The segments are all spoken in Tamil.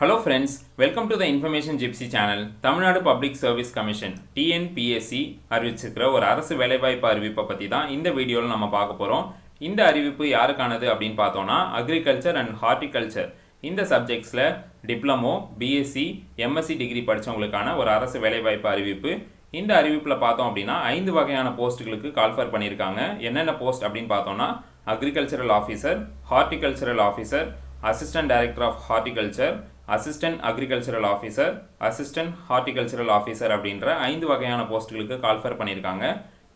Hello friends welcome to the information gypsy channel Tamil Nadu public service commission TNPSC அறிவிச்சிருக்கிற ஒரு அரசு வேலைவாய்ப்பு அறிவிப்பை பற்றி தான் இந்த வீடியோவில் நம்ம பார்க்க போகிறோம் இந்த அறிவிப்பு யாருக்கானது அப்படின்னு பார்த்தோன்னா அக்ரிகல்ச்சர் அண்ட் ஹார்டிகல்ச்சர் இந்த சப்ஜெக்ட்ஸில் டிப்ளமோ பிஎஸ்சி எம்எஸ்சி டிகிரி படித்தவங்களுக்கான ஒரு அரசு வேலைவாய்ப்பு அறிவிப்பு. இந்த அறிவிப்பில் பார்த்தோம் அப்படின்னா ஐந்து வகையான போஸ்ட்டுகளுக்கு கால்ஃபர் பண்ணியிருக்காங்க. என்னென்ன போஸ்ட் அப்படின்னு பார்த்தோம்னா agricultural officer horticultural officer assistant director of horticulture assistant agricultural officer assistant horticultural officer அப்படின்ற ஐந்து வகையான போஸ்ட்டுகளுக்கு கால்ஃபர் பண்ணியிருக்காங்க.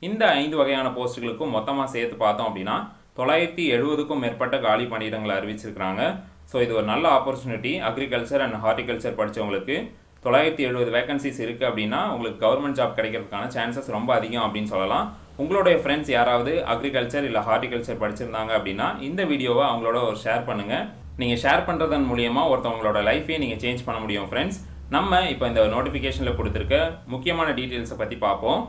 இந்த ஐந்து வகையான போஸ்ட்டுகளுக்கும் மொத்தமாக சேர்த்து பார்த்தோம் அப்படின்னா தொள்ளாயிரத்தி எழுபதுக்கும் மேற்பட்ட காலி பணியிடங்களை அறிவிச்சிருக்கிறாங்க. ஸோ இது ஒரு நல்ல ஆப்பர்ச்சுனிட்டி அக்ரிகல்ச்சர் அண்ட் ஹார்டிகல்ச்சர் படித்தவங்களுக்கு தொள்ளாயிரத்தி எழுபது வேகன்சிஸ் இருக்குது அப்படின்னா உங்களுக்கு கவர்மெண்ட் ஜாப் கிடைக்கிறதுக்கான சான்சஸ் ரொம்ப அதிகம் அப்படின்னு சொல்லலாம். உங்களுடைய ஃப்ரெண்ட்ஸ் யாராவது அக்ரிகல்ச்சர் இல்லை ஹார்டிகல்ச்சர் படிச்சிருந்தாங்க அப்படின்னா இந்த வீடியோவை அவங்களோட ஒரு ஷேர் பண்ணுங்கள் நீங்கள் ஷேர் பண்ணுறதன் மூலியமாக ஒருத்தவங்களோட லைஃபையே நீங்கள் சேஞ்ச் பண்ண முடியும் ஃப்ரெண்ட்ஸ் நம்ம இப்போ இந்த நோட்டிஃபிகேஷனில் கொடுத்துருக்க முக்கியமான டீட்டெயில்ஸை பற்றி பார்ப்போம்.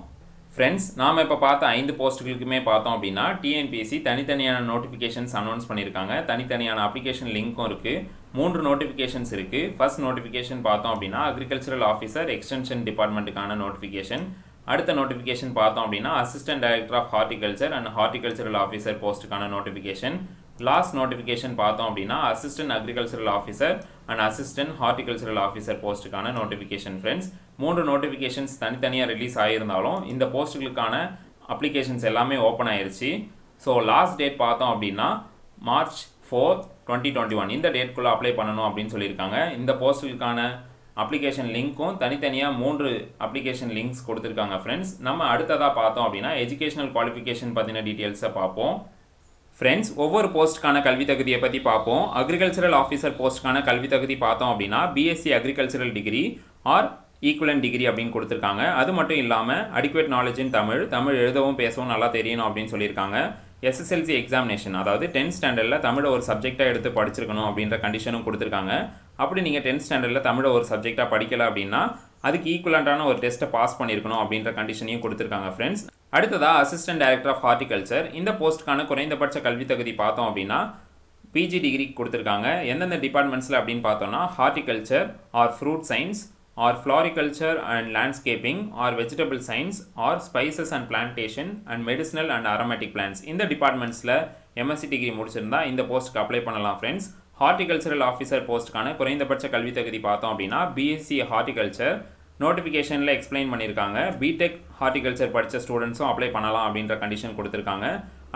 ஃப்ரெண்ட்ஸ் நாம் இப்போ பார்த்த ஐந்து போஸ்ட்டுகளுக்குமே பார்த்தோம் அப்படின்னா டிஎன்பிஎஸ்சி தனித்தனியான நோட்டிஃபிகேஷன்ஸ் அனௌன்ஸ் பண்ணியிருக்காங்க. தனித்தனியான அப்ளிகேஷன் லிங்க்கும் இருக்குது மூன்று நோட்டிஃபிகேஷன்ஸ் இருக்குது ஃபர்ஸ்ட் நோட்டிஃபிகேஷன் பார்த்தோம் அப்படின்னா அக்ரிகல்ச்சரல் ஆஃபீஸர் எக்ஸ்டென்ஷன் டிபார்ட்மெண்ட்டுக்கான நோட்டிஃபிகேஷன் அடுத்த நோட்டிஃபிகேஷன் பார்த்தோம் அப்படின்னா assistant director of horticulture and horticultural officer போஸ்ட்டுக்கான notification last notification பார்த்தோம் அப்படின்னா assistant agricultural officer and assistant horticultural officer போஸ்ட்டுக்கான notification friends மூன்று நோட்டிஃபிகேஷன்ஸ் தனித்தனியாக ரிலீஸ் ஆகியிருந்தாலும் இந்த போஸ்ட்டுகளுக்கான அப்ளிகேஷன்ஸ் எல்லாமே ஓப்பன் ஆயிருச்சு. ஸோ லாஸ்ட் டேட் பார்த்தோம் அப்படின்னா March four twenty twenty one இந்த டேட்குள்ளே அப்ளை பண்ணணும் அப்படின்னு சொல்லியிருக்காங்க. இந்த போஸ்ட்டுகளுக்கான அப்ளிகேஷன் லிங்க்கும் தனித்தனியாக மூன்று அப்ளிகேஷன் லிங்க்ஸ் கொடுத்துருக்காங்க ஃப்ரெண்ட்ஸ் நம்ம அடுத்ததாக பார்த்தோம் அப்படின்னா எஜுகேஷனல் குவாலிஃபிகேஷன் பற்றின டீட்டெயில்ஸை பார்ப்போம். ஃப்ரெண்ட்ஸ் ஒவ்வொரு போஸ்ட்டுக்கான கல்வி தகுதியை பற்றி பார்ப்போம். அக்ரிகல்ச்சரல் ஆஃபீஸர் போஸ்ட்டுக்கான கல்வி தகுதி பார்த்தோம் அப்படின்னா BSc agricultural degree or equivalent degree அப்படின்னு கொடுத்துருக்காங்க. அது மட்டும் இல்லாமல் adequate knowledge in Tamil Tamil எழுதவும் பேசவும் நல்லா தெரியணும் அப்படின்னு சொல்லியிருக்காங்க. எஸ்எஸ்எல்சி எக்ஸாமினேஷன் அதாவது டென்த் ஸ்டாண்டர்டில் தமிழை ஒரு சப்ஜெக்டாக எடுத்து படிச்சிருக்கணும் அப்படின்ற கண்டிஷனும் கொடுத்துருக்காங்க. அப்படி நீங்கள் டென்த் ஸ்டாண்டர்டில் தமிழை ஒரு சப்ஜெக்டாக படிக்கலை அப்படின்னா அதுக்கு ஈக்குவலண்ட்டான ஒரு டெஸ்ட்டை பாஸ் பண்ணியிருக்கணும் அப்படின்ற கண்டிஷனையும் கொடுத்துருக்காங்க ஃப்ரெண்ட்ஸ் அடுத்ததாக அசிஸ்டன்ட் டைரக்டர் ஆஃப் ஹார்டிகல்ச்சர் இந்த போஸ்ட்டுக்கான குறைந்தபட்ச கல்வி தகுதி பார்த்தோம் அப்படின்னா பிஜி டிகிரி கொடுத்துருக்காங்க. எந்தெந்த டிபார்ட்மெண்ட்ஸில் அப்படின்னு பார்த்தோம்னா horticulture or fruit science or floriculture and landscaping or vegetable science or spices and plantation and medicinal and aromatic plants இந்த டிபார்ட்மெண்ட்ஸில் எம்எஸ்சி டிகிரி முடிச்சிருந்தா இந்த போஸ்ட்டுக்கு அப்ளை பண்ணலாம் ஃப்ரெண்ட்ஸ் ஹார்டிகல்ச்சரல் ஆஃபீஸர் போஸ்ட்டுக்கான குறைந்தபட்ச கல்வி தகுதி பார்த்தோம் அப்படின்னா பிஎஸ்சி ஹார்டிகல்ச்சர் நோட்டிஃபிகேஷனில் எக்ஸ்பிளைன் பண்ணியிருக்காங்க பிடெக் ஹார்டிகல்ச்சர் படித்த ஸ்டூடெண்ட்ஸும் அப்ளை பண்ணலாம் அப்படின்ற கண்டிஷன் கொடுத்துருக்காங்க.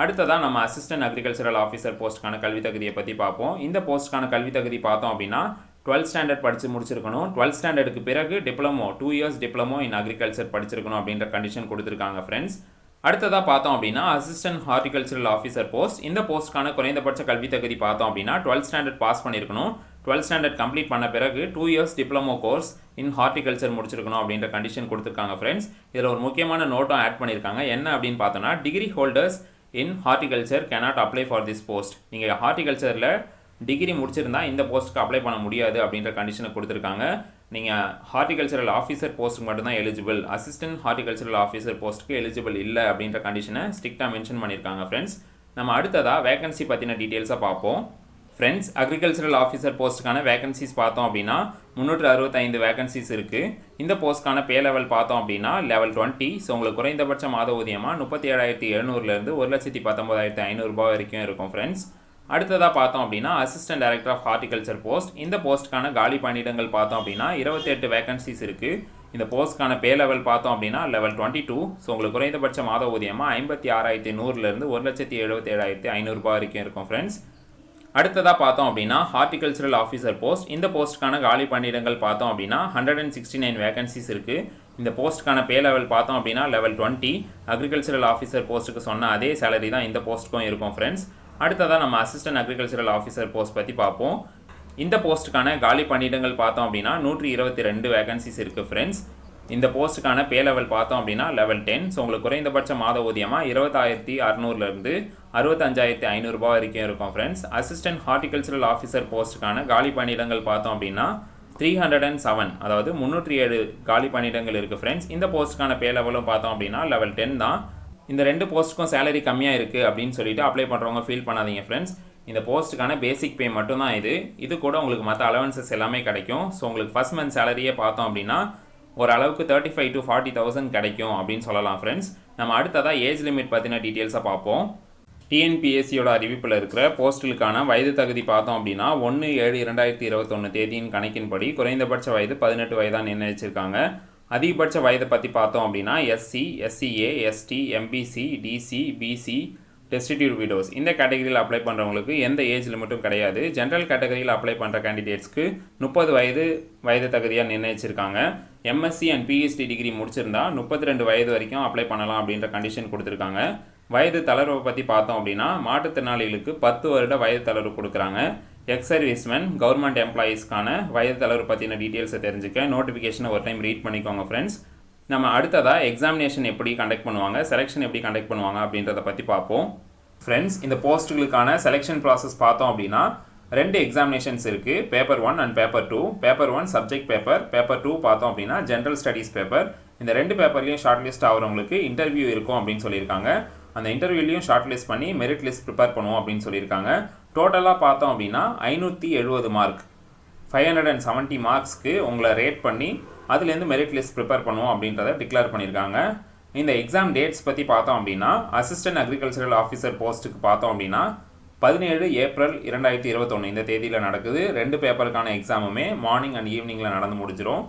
அடுத்ததாக நம்ம அசிஸ்டன்ட் அக்ரிகல்ச்சரல் ஆஃபீஸர் போஸ்ட்டுக்கான கல்வி தகுதியை பற்றி பார்ப்போம். இந்த போஸ்ட்டுக்கான கல்வி தகுதி பார்த்தோம் அப்படின்னா டுவெல்த் ஸ்டாண்டர்ட் படித்து முடிச்சிருக்கணும். டுவெல்த் ஸ்டாண்டர்டுக்கு பிறகு diploma two years diploma in agriculture படிச்சிருக்கணும் அப்படின்ற கண்டிஷன் கொடுத்துருக்காங்க ஃப்ரெண்ட்ஸ் அடுத்ததாக பார்த்தோம் அப்படின்னா அசிஸ்டன்ட் ஹார்டிகல்ச்சரல் ஆஃபீஸர் போஸ்ட் இந்த போஸ்ட்டுக்கான குறைந்தபட்ச கல்வி தகுதி பார்த்தோம் அப்படின்னா டுவெல்த் ஸ்டாண்டர்ட் பாஸ் பண்ணியிருக்கணும் டுவெல்த் ஸ்டாண்டர்ட் கம்ப்ளீட் பண்ண பிறகு two years diploma course in horticulture முடிச்சிருக்கணும் அப்படின்ற கண்டிஷன் கொடுத்துருக்காங்க ஃப்ரெண்ட்ஸ் இதில் ஒரு முக்கியமான நோட்டும் ஆட் பண்ணியிருக்காங்க. என்ன அப்படின்னு பார்த்தோன்னா degree holders in horticulture cannot apply for this post நீங்கள் ஹார்டிகல்ச்சரில் டிகிரி முடிச்சிருந்தா இந்த போஸ்ட்டுக்கு அப்ளை பண்ண முடியாது அப்படின்ற கண்டிஷனை கொடுத்துருக்காங்க. நீங்கள் ஹார்டிகல்ச்சரல் ஆஃபீஸர் போஸ்ட்டுக்கு மட்டும்தான் எலிஜிபிள் அசிஸ்டன்ட் ஹார்டிகல்ச்சரல் ஆஃபீஸர் போஸ்ட்டுக்கு எலிஜிபிள் இல்லை அப்படின்ற கண்டிஷனை ஸ்ட்ரிக்டாக மென்ஷன் பண்ணியிருக்காங்க ஃப்ரெண்ட்ஸ் நம்ம அடுத்ததாக வேகன்சி பற்றின டீட்டெயில்ஸாக பார்ப்போம். ஃப்ரெண்ட்ஸ் அக்ரிகல்ச்சரல் ஆஃபீஸர் போஸ்ட்டுக்கான வேகன்சிஸ் பார்த்தோம் அப்படின்னா முந்நூற்று அறுபத்தைந்து வேகன்சிஸ் இருக்குது இந்த போஸ்ட்க்கான பே லெவல் பார்த்தோம் அப்படின்னா லெவல் டுவெண்ட்டி ஸோ உங்களுக்கு குறைந்தபட்ச மாத ஊதியமாக முப்பத்தி ஏழாயிரத்தி எழுநூறுலேருந்து ஒரு லட்சத்தி பத்தொம்பதாயிரத்தி ஐநூறுரூபா வரைக்கும் இருக்கும் ஃப்ரெண்ட்ஸ் அடுத்ததாக பார்த்தோம் அப்படின்னா assistant director of horticulture post இந்த போஸ்ட்டுக்கான காலி பணியிடங்கள் பார்த்தோம் அப்படின்னா இருபத்தெட்டு வேகன்சிஸ் இருக்குது இந்த போஸ்ட்க்கான பே லெவல் பார்த்தோம் அப்படின்னா லெவல் டுவெண்ட்டி டூ ஸோ உங்களுக்கு குறைந்தபட்ச மாத ஊதியமாக ஐம்பத்தி ஆறாயிரத்தி நூறுலேருந்து ஒரு லட்சத்தி எழுபத்தி ஏழாயிரத்தி ஐநூறுரூபா வரைக்கும் இருக்கும் ஃப்ரெண்ட்ஸ் அடுத்ததாக பார்த்தோம் அப்படின்னா ஹார்டிகல்ச்சரல் ஆஃபீஸர் போஸ்ட் இந்த போஸ்ட்டுக்கான காலி பணியிடங்கள் பார்த்தோம் அப்படின்னா hundred and sixty nine vacancies இருக்குது இந்த போஸ்ட்டுக்கான பே லெவல் பார்த்தோம் அப்படின்னா லெவல் டுவெண்ட்டி அக்ரிகல்ச்சரல் ஆஃபீஸர் போஸ்ட்டுக்கு சொன்ன அதே சேலரி தான் இந்த போஸ்ட்டுக்கும் இருக்கும் ஃப்ரெண்ட்ஸ் அடுத்ததாக நம்ம அசிஸ்டன்ட் அக்ரிகல்ச்சரல் ஆஃபீஸர் போஸ்ட் பற்றி பார்ப்போம். இந்த போஸ்ட்டுக்கான காலி பணியிடங்கள் பார்த்தோம் அப்படின்னா நூற்றி இருபத்தி ரெண்டு வேகன்சிஸ் இருக்குது ஃப்ரெண்ட்ஸ் இந்த போஸ்ட்டுக்கான பே லெவல் பார்த்தோம் அப்படின்னா லெவல் டென் ஸோ உங்களுக்கு குறைந்தபட்ச மாத ஊதியமாக இருபத்தாயிரத்தி அறநூறுலேருந்து அறுபத்தஞ்சாயிரத்தி ஐநூறுரூபா வரைக்கும் இருக்கும் ஃப்ரெண்ட்ஸ் அசிஸ்டன்ட் ஹார்டிகல்ச்சரல் ஆஃபீஸர் போஸ்ட்டுக்கான காலி பணியிடங்கள் பார்த்தோம் அப்படின்னா த்ரீ ஹண்ட்ரட் அண்ட் செவன் அதாவது முந்நூற்றி ஏழு காலி பணியிடங்கள் இருக்குது ஃப்ரெண்ட்ஸ் இந்த போஸ்ட்டுக்கான பே லெவலும் பார்த்தோம் அப்படின்னா லெவல் டென் தான். இந்த ரெண்டு போஸ்ட்டுக்கும் சேலரி கம்மியாக இருக்குது அப்படின்னு சொல்லிட்டு அப்ளை பண்ணுறவங்க ஃபீல் பண்ணாதீங்க ஃப்ரெண்ட்ஸ் இந்த போஸ்ட்டுக்கான பேசிக் பே மட்டும்தான் இது. இது கூட உங்களுக்கு மற்ற அலவன்சஸ் எல்லாமே கிடைக்கும். ஸோ உங்களுக்கு ஃபஸ்ட் மந்த் சேலரியே பார்த்தோம் அப்படின்னா ஓரளவுக்கு thirty five to forty thousand கிடைக்கும் அப்படின்னு சொல்லலாம் ஃப்ரெண்ட்ஸ் நம்ம அடுத்ததாக ஏஜ் லிமிட் பற்றின டீட்டெயில்ஸை பார்ப்போம். டிஎன்பிஎஸ்சியோட அறிவிப்பில் இருக்கிற போஸ்ட்டுகளுக்கான வயது தகுதி பார்த்தோம் அப்படின்னா ஒன்று ஏழு இரண்டாயிரத்தி இருபத்தொன்று தேதியின் கணக்கின்படி குறைந்தபட்ச வயது பதினெட்டு வயதாக நிர்ணயிச்சிருக்காங்க. அதிகபட்ச வயதை பற்றி பார்த்தோம் அப்படின்னா SC SCA ST MBC DC BC destitute widows இந்த கேட்டகரியில் அப்ளை பண்ணுறவங்களுக்கு எந்த ஏஜ் லிமிட்டும் கிடையாது. ஜென்ரல் கேட்டகரியில் அப்ளை பண்ணுற கேண்டிடேட்ஸ்க்கு முப்பது வயது வயது தகுதியாக நிர்ணயிச்சிருக்காங்க. எம்எஸ்சி அண்ட் பிஹெச்டி டிகிரி முடிச்சிருந்தா முப்பத்தி ரெண்டு வயது வரைக்கும் அப்ளை பண்ணலாம் அப்படின்ற கண்டிஷன் கொடுத்துருக்காங்க. வயது தளர்வை பற்றி பார்த்தோம் அப்படின்னா மாற்றுத்திறனாளிகளுக்கு பத்து வருட வயது தளர்வு கொடுக்குறாங்க. எக்ஸ் சர்வீஸ்மேன் கவர்மெண்ட் எம்ப்ளாயீஸ்க்கான வயது தளர்வு பற்றின டீட்டெயில்ஸை தெரிஞ்சுக்க நோட்டிஃபிகேஷனை ஒரு டைம் ரீட் பண்ணிக்கோங்க ஃப்ரெண்ட்ஸ் நம்ம அடுத்ததாக எக்ஸாமினேஷன் எப்படி கண்டக்ட் பண்ணுவாங்க செலெக்ஷன் எப்படி கண்டக்ட் பண்ணுவாங்க அப்படின்றத பற்றி பார்ப்போம். ஃப்ரெண்ட்ஸ் இந்த போஸ்ட்டுகளுக்கான செலெக்ஷன் ப்ராசஸ் பார்த்தோம் அப்படின்னா ரெண்டு எக்ஸாமினேஷன்ஸ் இருக்குது paper one and paper two paper one subject paper paper two பார்த்தோம் அப்படின்னா ஜென்ரல் ஸ்டடீஸ் பேப்பர் இந்த ரெண்டு பேப்பர்லேயும் ஷார்ட் லிஸ்ட் ஆகிறவங்களுக்கு இன்டர்வியூ இருக்கும் அப்படின்னு சொல்லியிருக்காங்க. அந்த இன்டர்வியூலையும் ஷார்ட் லிஸ்ட் பண்ணி மெரிட் லிஸ்ட் ப்ரிப்பேர் பண்ணுவோம் அப்படின்னு சொல்லியிருக்காங்க. டோட்டலாக பார்த்தோம் அப்படின்னா ஐநூற்றி எழுபது mark five hundred and seventy மார்க்ஸ்க்கு உங்களை ரேட் பண்ணி அதுலேருந்து மெரிட் லிஸ்ட் ப்ரிப்பேர் பண்ணுவோம் அப்படின்றத டிக்ளேர் பண்ணியிருக்காங்க. இந்த எக்ஸாம் டேட்ஸ் பற்றி பார்த்தோம் அப்படின்னா அசிஸ்டன்ட் அக்ரிகல்ச்சரல் ஆஃபீஸர் போஸ்ட்டுக்கு பார்த்தோம் அப்படின்னா பதினேழு ஏப்ரல் இரண்டாயிரத்தி இருபத்தொன்று இந்த தேதியில் நடக்குது. ரெண்டு பேப்பருக்கான எக்ஸாமுமே மார்னிங் அண்ட் ஈவினிங்கில் நடந்து முடிஞ்சிடும்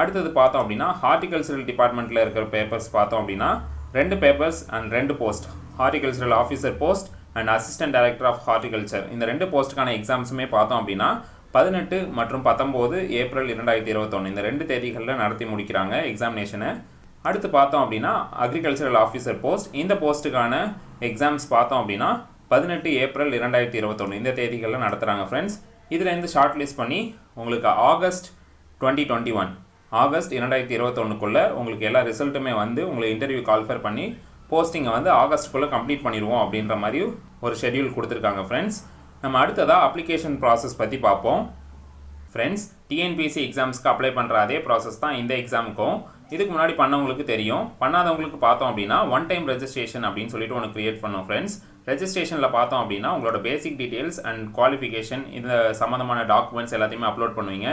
அடுத்தது பார்த்தோம் அப்படின்னா ஹார்டிகல்ச்சரல் டிபார்ட்மெண்ட்டில் இருக்கிற பேப்பர்ஸ் பார்த்தோம் அப்படின்னா ரெண்டு பேப்பர்ஸ் அண்ட் ரெண்டு post horticultural officer post and assistant director of horticulture இந்த ரெண்டு போஸ்ட்டுக்கான எக்ஸாம்ஸுமே பார்த்தோம் அப்படின்னா பதினெட்டு மற்றும் பத்தொம்போது ஏப்ரல் இரண்டாயிரத்தி இருபத்தொன்று இந்த ரெண்டு தேதிகளில் நடத்தி முடிக்கிறாங்க எக்ஸாமினேஷனை அடுத்து பார்த்தோம் அப்படின்னா அக்ரிகல்ச்சரல் ஆஃபீஸர் போஸ்ட் இந்த போஸ்ட்டுக்கான எக்ஸாம்ஸ் பார்த்தோம் அப்படின்னா பதினெட்டு ஏப்ரல் இரண்டாயிரத்தி இருபத்தொன்று இந்த தேதிகளில் நடத்துகிறாங்க ஃப்ரெண்ட்ஸ் இதுலேருந்து ஷார்ட் லிஸ்ட் பண்ணி உங்களுக்கு August twenty twenty one August இரண்டாயிரத்தி இருபத்தொன்னுக்குள்ளே உங்களுக்கு எல்லா ரிசல்ட்டுமே வந்து உங்களை இன்டர்வியூ கால்ஃபர் பண்ணி போஸ்டிங்கை வந்து ஆகஸ்ட்டுக்குள்ளே கம்ப்ளீட் பண்ணிடுவோம் அப்படின்ற மாதிரி ஒரு ஷெட்யூல் கொடுத்துருக்காங்க ஃப்ரெண்ட்ஸ் நம்ம அடுத்ததாக அப்ளிகேஷன் ப்ராசஸ் பற்றி பார்ப்போம். ஃப்ரெண்ட்ஸ் டிஎன்பிஎஸ்சி எக்ஸாம்ஸ்க்கு அப்ளை பண்ணுற அதே ப்ராசஸ் தான் இந்த எக்ஸாமுக்கும் இதுக்கு முன்னாடி பண்ணவங்களுக்கு தெரியும். பண்ணாதவங்களுக்கு பார்த்தோம் அப்படின்னா ஒன் டைம் ரெஜிஸ்ட்ரேஷன் அப்படின்னு சொல்லிட்டு ஒன்று கிரியேட் பண்ணோம் ஃப்ரெண்ட்ஸ் ரெஜிஸ்ட்ரேஷனில் பார்த்தோம் அப்படின்னா உங்களோட பேசிக் டீட்டெயில்ஸ் அண்ட் குவாலிஃபிகேஷன் இந்த சம்மந்தமான டாக்குமெண்ட்ஸ் எல்லாத்தையுமே அப்லோட் பண்ணுவீங்க.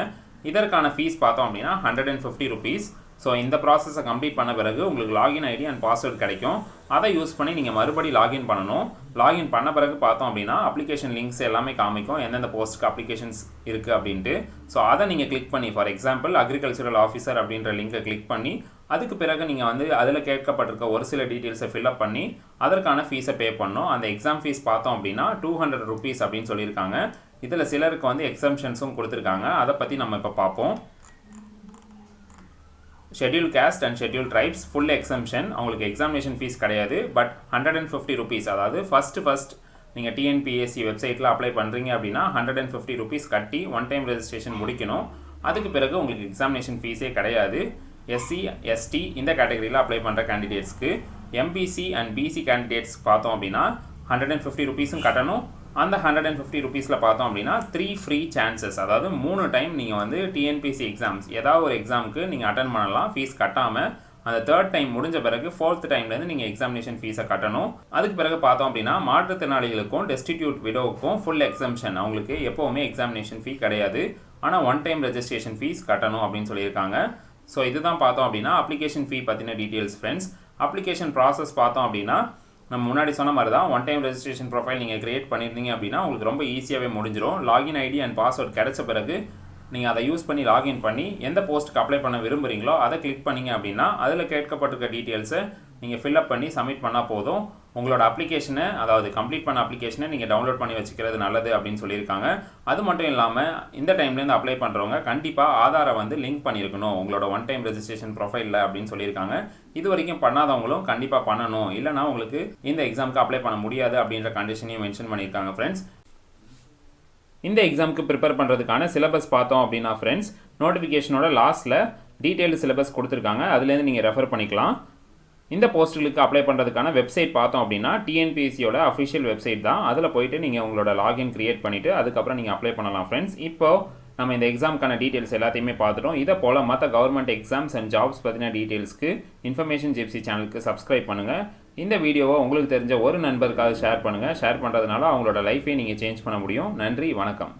இதற்கான ஃபீஸ் பார்த்தோம் அப்படின்னா hundred and fifty rupees so இந்த ப்ராசஸை கம்ப்ளீட் பண்ண பிறகு உங்களுக்கு லாகின் ஐடி அண்ட் பாஸ்வேர்டு கிடைக்கும். அதை யூஸ் பண்ணி நீங்கள் மறுபடி லாகின் பண்ணணும். லாகின் பண்ண பிறகு பார்த்தோம் அப்படின்னா அப்ளிகேஷன் லிங்க்ஸ் எல்லாமே காமிக்கும். எந்தெந்த போஸ்ட்டுக்கு அப்ளிகேஷன்ஸ் இருக்குது அப்படின்ட்டு. ஸோ அதை நீங்கள் கிளிக் பண்ணி ஃபார் எக்ஸாம்பிள் அக்ரிகல்ச்சரல் ஆஃபீஸர் அப்படின்ற லிங்கை கிளிக் பண்ணி அதுக்கு பிறகு நீங்கள் வந்து அதில் கேட்கப்பட்டிருக்க ஒரு சில டீட்டெயில்ஸை ஃபில்அப் பண்ணி அதற்கான ஃபீஸை பே பண்ணோம் அந்த எக்ஸாம் ஃபீஸ் பார்த்தோம் அப்படின்னா டூ ஹண்ட்ரட் ருபீஸ் அப்படின்னு சொல்லியிருக்காங்க. இதில் சிலருக்கு வந்து எக்ஸம்ஷன்ஸும் கொடுத்துருக்காங்க. அதை பற்றி நம்ம இப்போ பார்ப்போம். Schedule caste and schedule tribes full exemption அவங்களுக்கு எக்ஸாமினேஷன் ஃபீஸ் கிடையாது. But hundred and fifty rupees அதாவது ஃபஸ்ட்டு ஃபஸ்ட் நீங்கள் டிஎன்பிஎஸ்சி வெப்சைட்டில் அப்ளை பண்ணுறீங்க அப்படின்னா ஹண்ட்ரட் அண்ட் ஃபிஃப்டி ருபீஸ் கட்டி ஒன் டைம் ரெஜிஸ்ட்ரேஷன் முடிக்கணும். அதுக்கு பிறகு உங்களுக்கு எக்ஸாமினேஷன் ஃபீஸே கிடையாது. எஸ்சி எஸ்டி இந்த கேட்டகரியில் அப்ளை பண்ணுற கேண்டிடேட்ஸ்க்கு எம்பிசி அண்ட் பிசி கேண்டிடேட்ஸ் பார்த்தோம் அப்படின்னா ஹண்ட்ரட் அண்ட் ஃபிஃப்டி ருபீஸும் கட்டணும். அந்த ஹண்ட்ரட் அண்ட் ஃபிஃப்டி ருபீஸில் பார்த்தோம் அப்படின்னா த்ரீ ஃப்ரீ சான்சஸ் அதாவது மூணு டைம் நீங்கள் வந்து டிஎன்பிசி எக்ஸாம்ஸ் ஏதாவது ஒரு எக்ஸாமுக்கு நீங்கள் அட்டன் பண்ணலாம் ஃபீஸ் கட்டாமல் அந்த தேர்ட் டைம் முடிஞ்ச பிறகு ஃபோர்த் டைம்லேருந்து நீங்கள் எக்ஸாமினேஷன் ஃபீஸை கட்டணும். அதுக்கு பிறகு பார்த்தோம் அப்படின்னா மாற்றுத்திறனாளிகளுக்கும் டெஸ்டிடியூட் விடோவுக்கும் ஃபுல் எக்ஸம்ஷன் அவங்களுக்கு எப்போவுமே எக்ஸாமினேஷன் ஃபீ கிடையாது. ஆனால் ஒன் டைம் ரெஜிஸ்ட்ரேஷன் ஃபீஸ் கட்டணும் அப்படின்னு சொல்லியிருக்காங்க. ஸோ இதுதான் பார்த்தோம் அப்படின்னா அப்ளிகேஷன் ஃபீ பற்றின டீட்டெயில்ஸ் ஃப்ரெண்ட்ஸ் அப்ளிகேஷன் ப்ராசஸ் பார்த்தோம் அப்படின்னா நம்ம முன்னாடி சொன்ன மாதிரி தான் ஒன் டைம் ரெஜிஸ்ட்ரேஷன் ப்ரொஃபைல் நீங்கள் கிரியேட் பண்ணியிருந்தீங்க அப்படின்னா உங்களுக்கு ரொம்ப ஈஸியாகவே முடிஞ்சிடும் லாகின் ஐடி அண்ட் பாஸ்வேர்ட் கிடைச்ச பிறகு நீங்கள் அதை யூஸ் பண்ணி லாகின் பண்ணி எந்த போஸ்ட்டுக்கு அப்ளை பண்ண விரும்புகிறீங்களோ அதை கிளிக் பண்ணீங்க அப்படின்னா அதில் கேட்கப்பட்டிருக்க டீட்டெயில்ஸை நீங்கள் ஃபில்அப் பண்ணி சப்மிட் பண்ணால் போதும். உங்களோட அப்ளிகேஷனை அதாவது கம்ப்ளீட் பண்ண அப்ளிகேஷனை நீங்கள் டவுன்லோட் பண்ணி வச்சுக்கிறது நல்லது அப்படின்னு சொல்லியிருக்காங்க. அது மட்டும் இல்லாமல் இந்த டைம்லேருந்து அப்ளை பண்ணுறவங்க கண்டிப்பாக ஆதாரை வந்து லிங்க் பண்ணியிருக்கணும். உங்களோட ஒன் டைம் ரெஜிஸ்ட்ரேஷன் ப்ரொஃபைலில் அப்படின்னு சொல்லியிருக்காங்க. இது வரைக்கும் பண்ணாதவங்களும் கண்டிப்பாக பண்ணணும். இல்லைனா உங்களுக்கு இந்த எக்ஸாமுக்கு அப்ளை பண்ண முடியாது அப்படின்ற கண்டிஷனையும் மென்ஷன் பண்ணியிருக்காங்க ஃப்ரெண்ட்ஸ் இந்த எக்ஸாமுக்கு ப்ரிப்பேர் பண்ணுறதுக்கான சிலபஸ் பார்த்தோம் அப்படின்னா ஃப்ரெண்ட்ஸ் நோட்டிஃபிகேஷனோட லாஸ்ட்டில் டீட்டெயில்டு சிலபஸ் கொடுத்துருக்காங்க. அதுலேருந்து நீங்கள் ரெஃபர் பண்ணிக்கலாம். இந்த போஸ்ட்டுகளுக்கு அப்ளை பண்ணுறதுக்கான வெப்சைட் பார்த்தோம் அப்படின்னா டிஎன்பிஎஸ்சியோட அஃபிஷியல் வெப்சைட் தான். அதில் போயிட்டு நீங்கள் உங்களோட லாகின் க்ரியேட் பண்ணிவிட்டு அதுக்கப்புறம் நீங்கள் அப்ளை பண்ணலாம் ஃப்ரெண்ட்ஸ் இப்போ நம்ம இந்த எக்ஸாமுக்கான டீட்டெயில்ஸ் எல்லாத்தையுமே பார்த்துட்டோம். இதை போல் மற்ற கவர்மெண்ட் எக்ஸாம்ஸ் அண்ட் ஜாப்ஸ் பற்றின டீட்டெயில்ஸ்க்கு இன்ஃபர்மேஷன் ஜிப்சி சேனலுக்கு சப்ஸ்கிரைப் பண்ணுங்கள் இந்த வீடியோவை உங்களுக்கு தெரிஞ்ச ஒரு நண்பருக்காக ஷேர் பண்ணுங்கள் ஷேர் பண்ணுறதுனால அவங்களோட லைஃபை நீங்கள் சேஞ்ச் பண்ண முடியும். நன்றி வணக்கம்.